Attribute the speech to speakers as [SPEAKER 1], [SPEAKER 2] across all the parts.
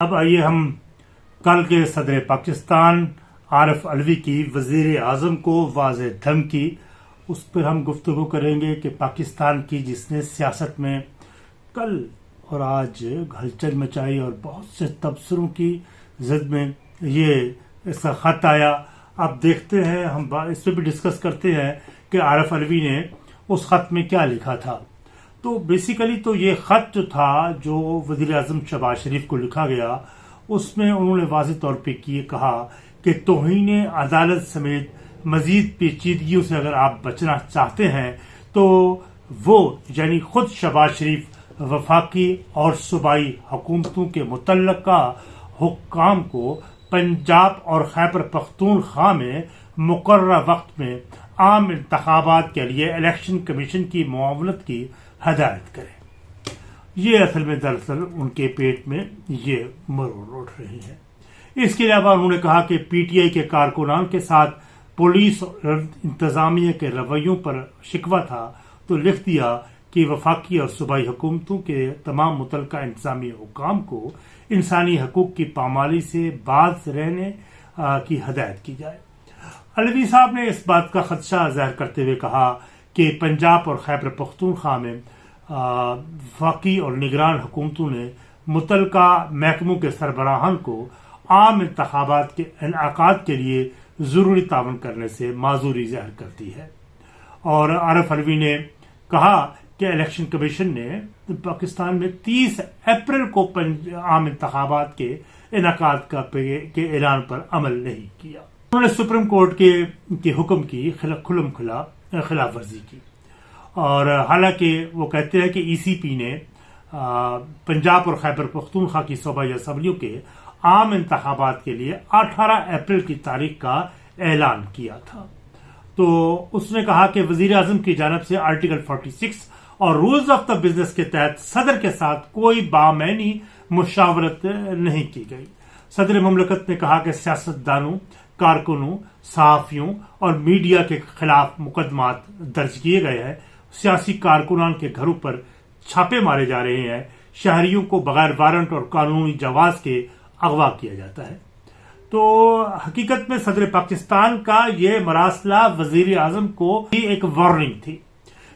[SPEAKER 1] اب آئیے ہم کل کے صدر پاکستان عارف الوی کی وزیر اعظم کو واضح دھمکی۔ اس پر ہم گفتگو کریں گے کہ پاکستان کی جس نے سیاست میں کل اور آج ہلچل مچائی اور بہت سے تبصروں کی زد میں یہ اس کا خط آیا۔ اب دیکھتے ہیں ہم اس پہ بھی ڈسکس کرتے ہیں کہ عارف الوی نے اس خط میں کیا لکھا تھا۔ تو بیسیکلی تو یہ خط جو تھا جو وزیر اعظم شہباز شریف کو لکھا گیا، اس میں انہوں نے واضح طور پہ یہ کہا کہ توہین عدالت سمیت مزید پیچیدگیوں سے اگر آپ بچنا چاہتے ہیں، تو وہ یعنی خود شہباز شریف وفاقی اور صوبائی حکومتوں کے متعلقہ حکام کو پنجاب اور خیبر پختونخوا میں مقررہ وقت میں عام انتخابات کے لیے الیکشن کمیشن کی معاونت کی ہدایت کرے۔ یہ اصل میں دراصل ان کے پیٹ میں یہ مرور اٹھ رہی ہے۔ اس کے علاوہ انہوں نے کہا کہ پی ٹی آئی کے کارکنان کے ساتھ پولیس اور انتظامیہ کے رویوں پر شکوہ تھا تو لکھ دیا کہ وفاقی اور صوبائی حکومتوں کے تمام متعلقہ انتظامی حکام کو انسانی حقوق کی پامالی سے باز رہنے کی ہدایت کی جائے۔ الوی صاحب نے اس بات کا خدشہ ظاہر کرتے ہوئے کہا کہ پنجاب اور خیبر پختونخوا میں وفاقی اور نگران حکومتوں نے متعلقہ محکموں کے سربراہان کو عام انتخابات کے انعقاد کے لیے ضروری تعاون کرنے سے معذوری ظاہر کرتی ہے۔ اور عارف الوی نے کہا کہ الیکشن کمیشن نے پاکستان میں تیس اپریل کو عام انتخابات کے انعقاد کے اعلان پر عمل نہیں کیا۔ انہوں نے سپریم کورٹ کے حکم کی کھلم کھلا۔ خلاف ورزی کی۔ اور حالانکہ وہ کہتے ہیں کہ ای سی پی نے پنجاب اور خیبر پختونخوا کی صوبائی اسمبلیوں کے عام انتخابات کے لیے اٹھارہ اپریل کی تاریخ کا اعلان کیا تھا۔ تو اس نے کہا کہ وزیر اعظم کی جانب سے آرٹیکل 46 اور رولز آف دا بزنس کے تحت صدر کے ساتھ کوئی بامعنی مشاورت نہیں کی گئی۔ صدر مملکت نے کہا کہ سیاست دانوں کارکنوں، صحافیوں اور میڈیا کے خلاف مقدمات درج کیے گئے ہیں۔ سیاسی کارکنان کے گھروں پر چھاپے مارے جا رہے ہیں۔ شہریوں کو بغیر وارنٹ اور قانونی جواز کے اغوا کیا جاتا ہے۔ تو حقیقت میں صدر پاکستان کا یہ مراسلہ وزیر اعظم کو بھی ایک وارننگ تھی،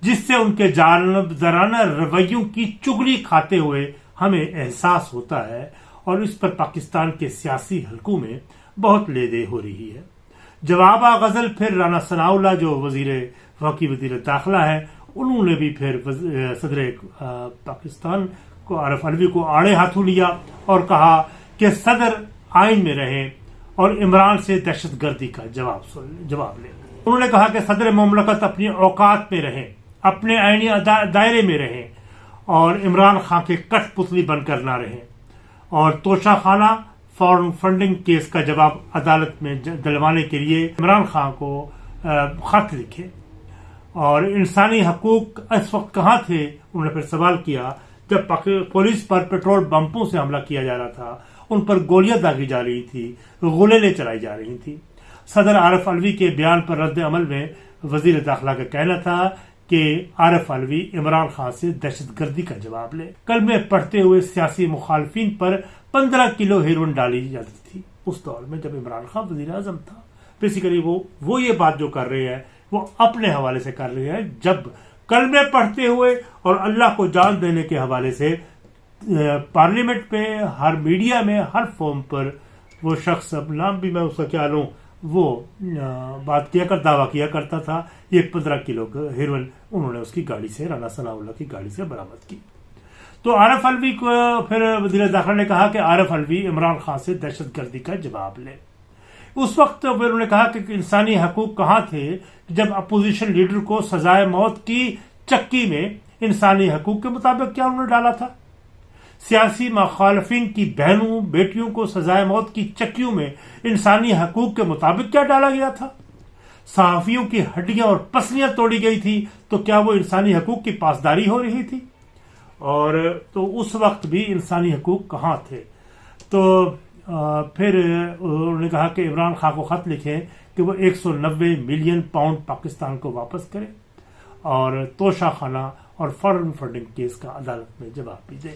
[SPEAKER 1] جس سے ان کے جانبدارانہ رویوں کی چگلی کھاتے ہوئے ہمیں احساس ہوتا ہے اور اس پر پاکستان کے سیاسی حلقوں میں بہت لے دے ہو رہی ہے۔ جواب غزل، پھر رانا ثناء اللہ جو وزیر وقی وزیر داخلہ ہے، انہوں نے بھی پھر صدر پاکستان کو، عارف الوی کو آڑے ہاتھوں لیا اور کہا کہ صدر آئین میں رہے اور عمران سے دہشت گردی کا جواب جواب لے۔ انہوں نے کہا کہ صدر مملکت اپنی اوقات میں رہے، اپنے آئینی دائرے میں رہے اور عمران خان کے کٹ پتلی بن کر نہ رہے۔ اور توشہ خانہ فارن فنڈنگ کیس کا جواب عدالت میں دلوانے کے لیے عمران خان کو خط لکھے۔ اور انسانی حقوق اس وقت کہاں تھے؟ انہوں نے پھر سوال کیا جب پولیس پر پیٹرول بمپوں سے حملہ کیا جا رہا تھا۔ ان پر گولیاں داغی جا رہی تھی غلیلیں چلائی جا رہی تھی۔ صدر عارف الوی کے بیان پر رد عمل میں وزیر داخلہ کا کہنا تھا کہ عارف الوی عمران خان سے دہشت گردی کا جواب لے۔ کل میں پڑھتے ہوئے سیاسی مخالفین پر پندرہ کلو ہیروئن ڈالی جاتی تھی۔ اس دور میں جب عمران خان وزیر اعظم تھا بیسیکلی وہ وہ یہ بات جو کر رہے ہیں، وہ اپنے حوالے سے کر رہے ہیں۔ جب کل میں پڑھتے ہوئے اور اللہ کو جان دینے کے حوالے سے پارلیمنٹ پہ، ہر میڈیا میں، ہر فارم پر وہ شخص، اب نام بھی میں اس کا کیا لوں، وہ بات کیا کر، دعویٰ کیا کرتا تھا۔ یہ پندرہ کلو ہیروئن انہوں نے اس کی گاڑی سے، رانا ثناء اللہ کی گاڑی سے برامد کی۔ تو عارف الوی کو پھر وزیر داخلہ نے کہا کہ عارف الوی عمران خان سے دہشت گردی کا جواب لے۔ اس وقت پھر انہوں نے کہا کہ انسانی حقوق کہاں تھے جب اپوزیشن لیڈر کو سزائے موت کی چکی میں انسانی حقوق کے مطابق کیا انہوں نے ڈالا تھا؟ سیاسی مخالفین کی بہنوں، بیٹیوں کو سزائے موت کی چکیوں میں انسانی حقوق کے مطابق کیا ڈالا گیا تھا؟ صحافیوں کی ہڈیاں اور پسلیاں توڑی گئی تھی تو کیا وہ انسانی حقوق کی پاسداری ہو رہی تھی؟ اور تو اس وقت بھی انسانی حقوق کہاں تھے؟ تو پھر انہوں نے کہا کہ عمران خان کو خط لکھے کہ وہ ایک سو نوے ملین پاؤنڈ پاکستان کو واپس کرے اور توشہ خانہ اور فارن فنڈنگ کیس کا عدالت میں جواب بھی دے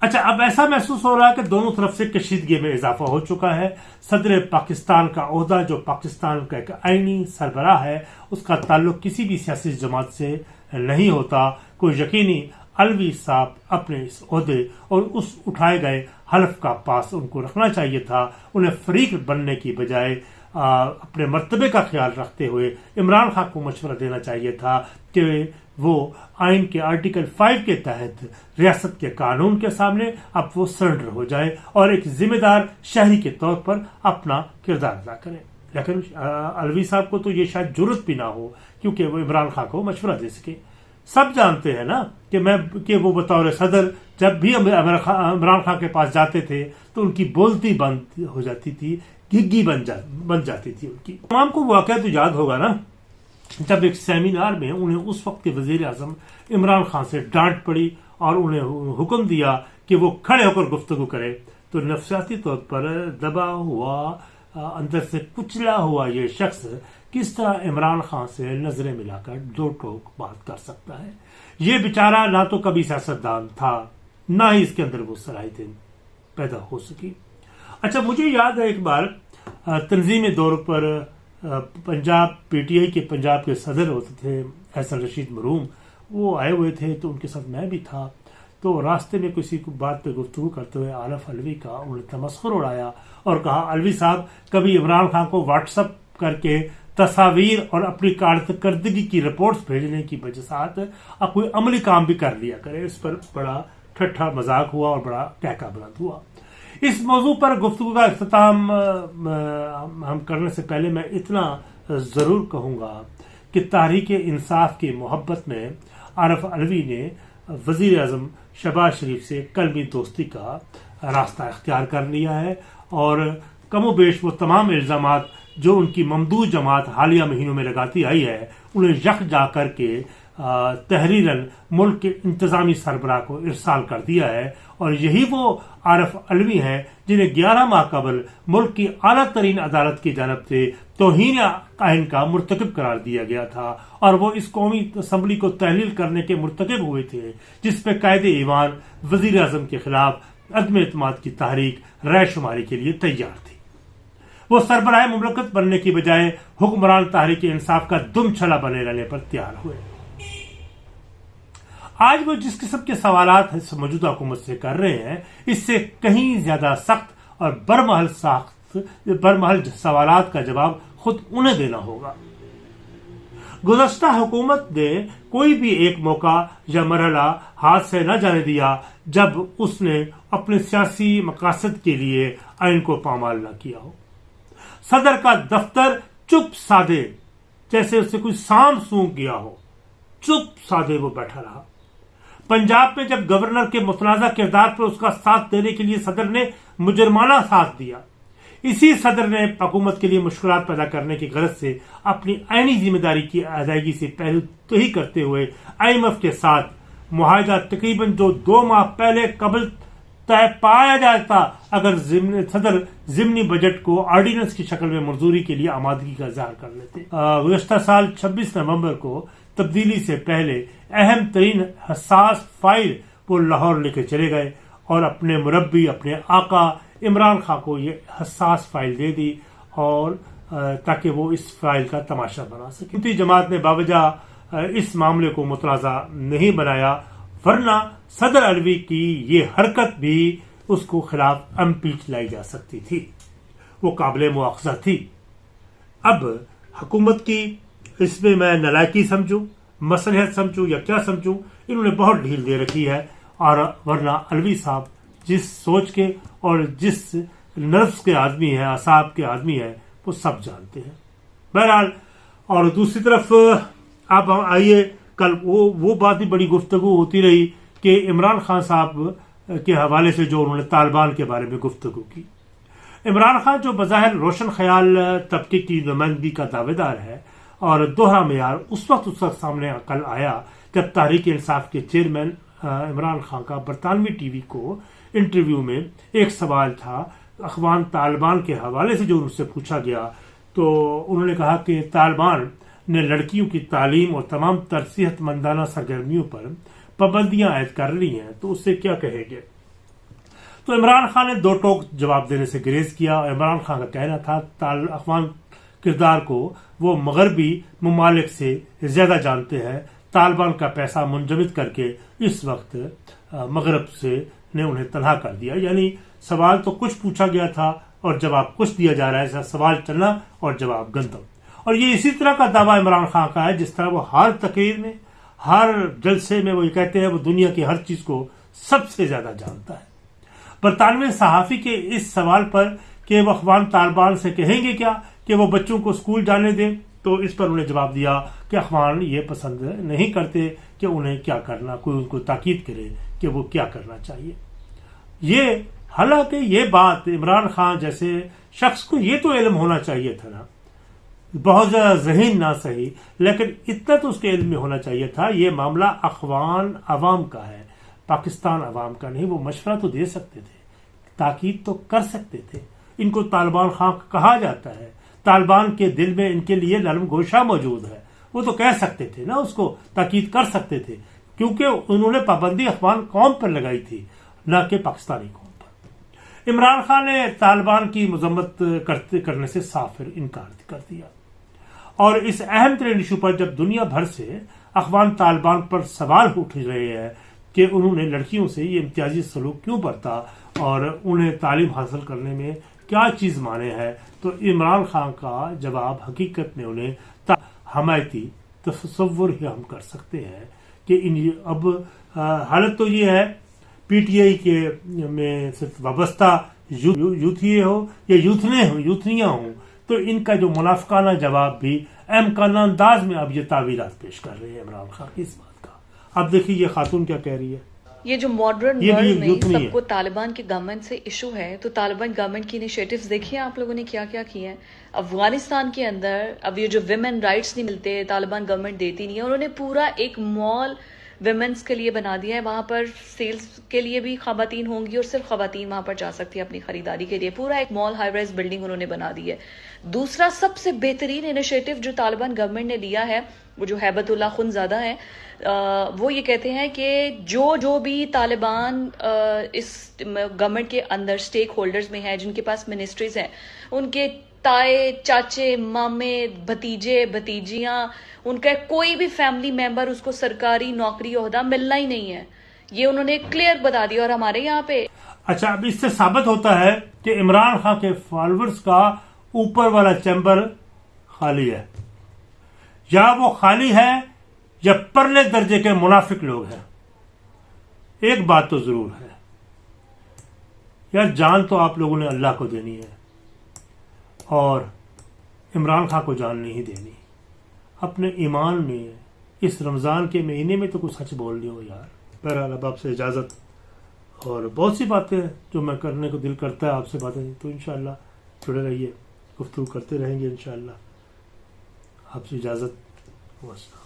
[SPEAKER 1] اچھا اب ایسا محسوس ہو رہا ہے کہ دونوں طرف سے کشیدگی میں اضافہ ہو چکا ہے۔ صدر پاکستان کا عہدہ، جو پاکستان کا ایک آئینی سربراہ ہے، اس کا تعلق کسی بھی سیاسی جماعت سے نہیں ہوتا۔ کوئی یقینی الوی صاحب اپنے اس عہدے اور اس اٹھائے گئے حلف کا پاس ان کو رکھنا چاہیے تھا، انہیں فریق بننے کی بجائے اپنے مرتبے کا خیال رکھتے ہوئے عمران خان کو مشورہ دینا چاہیے تھا کہ وہ آئین کے آرٹیکل فائیو کے تحت ریاست کے قانون کے سامنے اب وہ سرنڈر ہو جائے اور ایک ذمہ دار شہری کے طور پر اپنا کردار ادا کرے۔ لیکن الوی صاحب کو تو یہ شاید ضرورت بھی نہ ہو کیونکہ وہ عمران خان کو مشورہ دے سکے۔ سب جانتے ہیں نا کہ میں کہ وہ بطور صدر جب بھی عمران خان کے پاس جاتے تھے تو ان کی بولتی بند ہو جاتی تھی، گگی بن جا بن جاتی تھی ان کی۔ تمام کو واقعہ تو یاد ہوگا نا، جب ایک سیمینار میں انہیں اس وقت کے وزیر اعظم عمران خان سے ڈانٹ پڑی اور انہیں حکم دیا کہ وہ کھڑے ہو کر گفتگو کرے، تو نفسیاتی طور پر دبا ہوا اندر سے کچلا ہوا یہ شخص کس طرح عمران خان سے نظریں ملا کر دو ٹوک بات کر سکتا ہے؟ یہ بیچارہ نہ تو کبھی سیاستدان تھا، نہ ہی اس کے اندر وہ صلاحیتیں پیدا ہو سکی۔ اچھا مجھے یاد ہے ایک بار تنظیم دور پر پنجاب پی ٹی آئی کے، پنجاب کے صدر ہوتے تھے، احسن رشید مروم وہ آئے ہوئے تھے تو ان کے ساتھ میں بھی تھا۔ تو راستے میں کسی کو بات پہ گفتگو کرتے ہوئے عارف الوی کا انہوں نے تمسخر اڑایا اور کہا الوی صاحب، کبھی عمران خان کو واٹس اپ کر کے تصاویر اور اپنی کارکردگی کی رپورٹس بھیجنے کی وجہ ساتھ اب کوئی عملی کام بھی کر لیا کرے، اس پر بڑا ٹھٹھا مذاق ہوا اور بڑا ٹیکا بلند ہوا۔ اس موضوع پر گفتگو کا اختتام ہم کرنے سے پہلے میں اتنا ضرور کہوں گا کہ تاریخ انصاف کی محبت میں عارف الوی نے وزیر اعظم شہباز شریف سے قلبی دوستی کا راستہ اختیار کر لیا ہے اور کم و بیش وہ تمام الزامات جو ان کی ممدود جماعت حالیہ مہینوں میں لگاتی آئی ہے، انہیں یک جا کر کے تحریر ملک کے انتظامی سربراہ کو ارسال کر دیا ہے۔ اور یہی وہ عارف علوی ہیں جنہیں گیارہ ماہ قبل ملک کی اعلیٰ ترین عدالت کی جانب سے توہین آئین کا مرتکب قرار دیا گیا تھا۔ اور وہ اس قومی اسمبلی کو تحلیل کرنے کے مرتکب ہوئے تھے، جس پہ قائد ایوان وزیر اعظم کے خلاف عدم اعتماد کی تحریک رائے شماری کے لیے تیار تھی وہ سربراہ مملکت بننے کی بجائے حکمران تحریک انصاف کا دم چھلا بنے رہنے پر تیار ہوئے۔ آج وہ جس قسم کے سوالات موجودہ حکومت سے کر رہے ہیں، اس سے کہیں زیادہ سخت اور برمحل سخت برمحل سوالات کا جواب خود انہیں دینا ہوگا۔ گزشتہ حکومت نے کوئی بھی ایک موقع یا مرحلہ ہاتھ سے نہ جانے دیا جب اس نے اپنے سیاسی مقاصد کے لیے آئین کو پامال نہ کیا ہو۔ صدر کا دفتر چپ سادے، جیسے اسے کوئی سام سونگ گیا ہو۔ چپ سادے وہ بیٹھا رہا۔ پنجاب میں جب گورنر کے متنازع کردار پر اس کا ساتھ دینے کے لیے صدر نے مجرمانہ ساتھ دیا، اسی صدر نے حکومت کے لیے مشکلات پیدا کرنے کی غرض سے اپنی عینی ذمہ داری کی ادائیگی سے پہلو تو ہی کرتے ہوئے آئی ایم ایف کے ساتھ معاہدہ تقریباً جو دو ماہ پہلے قبل طے پایا جاتا اگر صدر ضمنی بجٹ کو آرڈیننس کی شکل میں منظوری کے لیے آمادگی کا اظہار کر لیتے۔ گزشتہ سال چھبیس نومبر کو تبدیلی سے پہلے اہم ترین حساس فائل وہ لاہور لے کے چلے گئے اور اپنے مربی، اپنے آقا عمران خان کو یہ حساس فائل دے دی اور تاکہ وہ اس فائل کا تماشا بنا سکے۔ جماعت نے باوجہ اس معاملے کو متنازع نہیں بنایا۔ ورنہ صدر الوی کی یہ حرکت بھی اس کو خلاف امپیچ لائی جا سکتی تھی۔ وہ قابل مواخذہ تھی۔ اب حکومت کی اس میں میں نلائکی سمجھوں مسلحت سمجھوں یا کیا سمجھوں، انہوں نے بہت ڈھیل دے رکھی ہے۔ اور ورنہ الوی صاحب جس سوچ کے اور جس نرفس کے آدمی ہیں اصاب کے آدمی ہیں، وہ سب جانتے ہیں۔ بہرحال، اور دوسری طرف آپ آئیے کل وہ وہ بات بھی بڑی گفتگو ہوتی رہی کہ عمران خان صاحب کے حوالے سے جو انہوں نے طالبان کے بارے میں گفتگو کی۔ عمران خان جو بظاہر روشن خیال، طبقے کی نمائندگی کا دعوے دار ہے اور دوہرا معیار اس وقت اس وقت سامنے کل آیا جب تحریک انصاف کے چیئرمین عمران خان کا برطانوی ٹی وی کو انٹرویو میں ایک سوال تھا۔ اخوان طالبان کے حوالے سے جو ان سے پوچھا گیا تو انہوں نے کہا کہ طالبان نے لڑکیوں کی تعلیم اور تمام ترصیحت مندانہ سرگرمیوں پر پابندیاں عائد کر لی ہیں، تو اس سے کیا کہے گے؟ تو عمران خان نے دو ٹوک جواب دینے سے گریز کیا اور عمران خان کا کہنا تھا افغان کردار کو وہ مغربی ممالک سے زیادہ جانتے ہیں، طالبان کا پیسہ منجمد کر کے اس وقت مغرب سے نے انہیں تنہا کر دیا۔ یعنی سوال تو کچھ پوچھا گیا تھا اور جواب کچھ دیا جا رہا ہے، سوال چلنا اور جواب گندم۔ اور یہ اسی طرح کا دعویٰ عمران خان کا ہے، جس طرح وہ ہر تقریر میں، ہر جلسے میں وہ یہ کہتے ہیں، وہ دنیا کی ہر چیز کو سب سے زیادہ جانتا ہے۔ برطانوی صحافی کے اس سوال پر کہ وہ اخوان طالبان سے کہیں گے کیا کہ وہ بچوں کو اسکول جانے دیں، تو اس پر انہیں جواب دیا کہ اخوان یہ پسند نہیں کرتے کہ انہیں کیا کرنا، کوئی ان کو تاکید کرے کہ وہ کیا کرنا چاہیے۔ یہ، حالانکہ یہ بات عمران خان جیسے شخص کو یہ تو علم ہونا چاہیے تھا نا بہت زیادہ ذہین نہ صحیح، لیکن اتنا تو اس کے علم میں ہونا چاہیے تھا، یہ معاملہ اخوان عوام کا ہے، پاکستان عوام کا نہیں، وہ مشورہ تو دے سکتے تھے، تاکید تو کر سکتے تھے۔ ان کو طالبان خان کہا جاتا ہے، طالبان کے دل میں ان کے لیے نرم گوشہ موجود ہے۔ وہ تو کہہ سکتے تھے نا، اس کو تاکید کر سکتے تھے، کیونکہ انہوں نے پابندی افغان قوم پر لگائی تھی، نہ کہ پاکستانی قوم پر۔ عمران خان نے طالبان کی مذمت کرنے سے صاف انکار کر دیا۔ اور اس اہم ترین ایشو پر جب دنیا بھر سے افغان طالبان پر سوال اٹھ رہے ہیں کہ انہوں نے لڑکیوں سے یہ امتیازی سلوک کیوں برتا اور انہیں تعلیم حاصل کرنے میں کیا چیز مانے ہے تو عمران خان کا جواب حقیقت میں انہیں حمایتی تصور ہی ہم کر سکتے ہیں کہ ان اب حالت تو یہ ہے، پی ٹی آئی کے میں صرف وابستہ یوتھی ہو یا یوتھنے ہوں، یوتھنیاں ہوں تو ان کا جو منافقانہ جواب بھی امکان انداز میں اب یہ تعویلات پیش کر رہے ہیں عمران خان اس بات کا۔ اب دیکھیے یہ خاتون کیا کہہ رہی ہے۔
[SPEAKER 2] یہ جو ماڈرن ورلڈ میں سب کو طالبان کی گورنمنٹ سے ایشو ہے تو طالبان گورنمنٹ کی انیشیٹوز دیکھیے آپ لوگوں نے کیا کیا کیے ہیں۔ افغانستان کے اندر اب یہ جو ویمن رائٹس نہیں ملتے طالبان گورنمنٹ دیتی نہیں ہے انہوں نے پورا ایک مال ویمنس کے لیے بنا دیا ہے۔ وہاں پر سیلز کے لیے بھی خواتین ہوں گی اور صرف خواتین وہاں پر جا سکتی ہیں اپنی خریداری کے لیے۔ پورا ایک مال ہائی رائز بلڈنگ انہوں نے بنا دی ہے۔ دوسرا سب سے بہترین انیشیٹو جو طالبان گورنمنٹ نے لیا ہے، وہ جو حیبت اللہ خن زیادہ ہے وہ یہ کہتے ہیں کہ جو جو بھی طالبان اس گورنمنٹ کے اندر سٹیک ہولڈرز میں ہیں، جن کے پاس منسٹریز ہیں، ان کے تائے، چاچے، مامے، بھتیجے، بھتیجیاں، ان کا کوئی بھی فیملی ممبر اس کو سرکاری نوکری عہدہ ملنا ہی نہیں ہے۔ یہ انہوں نے کلیئر بتا دیا اور ہمارے یہاں پہ۔
[SPEAKER 1] اچھا اب اس سے ثابت ہوتا ہے کہ عمران خان کے فالوورز کا اوپر والا چیمبر خالی ہے۔ یا وہ خالی ہے یا پرلے درجے کے منافق لوگ ہیں۔ ایک بات تو ضرور ہے۔ یار، جان تو آپ لوگوں نے اللہ کو دینی ہے۔ اور عمران خان کو جان نہیں دینی۔ اپنے ایمان میں اس رمضان کے مہینے میں تو کچھ سچ بول رہی ہو یار۔ بہرحال اب آپ سے اجازت اور بہت سی باتیں جو میں کرنے کو دل کرتا ہے آپ سے باتیں، تو انشاءاللہ جڑے رہیے، گفتگو کرتے رہیں گے انشاءاللہ۔ آپ سے اجازت۔ وسلام